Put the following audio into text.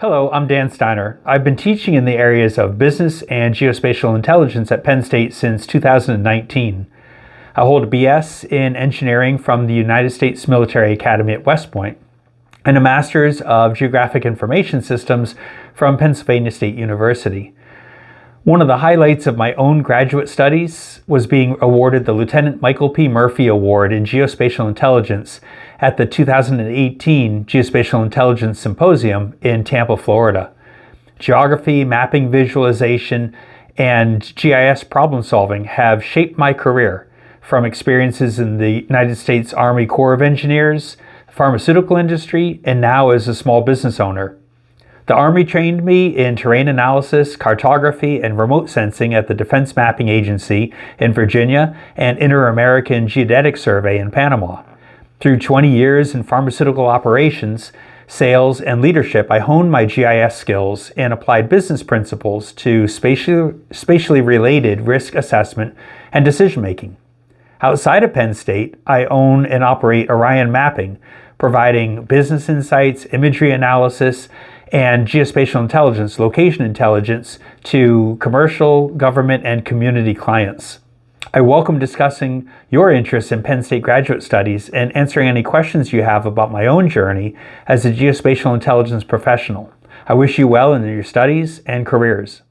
Hello, I'm Dan Steiner. I've been teaching in the areas of business and geospatial intelligence at Penn State since 2019. I hold a BS in engineering from the United States Military Academy at West Point and a Master's of Geographic Information Systems from Pennsylvania State University. One of the highlights of my own graduate studies was being awarded the Lieutenant Michael P. Murphy Award in Geospatial Intelligence at the 2018 Geospatial Intelligence Symposium in Tampa, Florida. Geography, mapping visualization, and GIS problem solving have shaped my career from experiences in the United States Army Corps of Engineers, pharmaceutical industry, and now as a small business owner. The Army trained me in terrain analysis, cartography, and remote sensing at the Defense Mapping Agency in Virginia and Inter-American Geodetic Survey in Panama. Through 20 years in pharmaceutical operations, sales, and leadership, I honed my GIS skills and applied business principles to spatially, spatially related risk assessment and decision making. Outside of Penn State, I own and operate Orion Mapping, providing business insights, imagery analysis, and geospatial intelligence, location intelligence to commercial, government, and community clients. I welcome discussing your interests in Penn State graduate studies and answering any questions you have about my own journey as a geospatial intelligence professional. I wish you well in your studies and careers.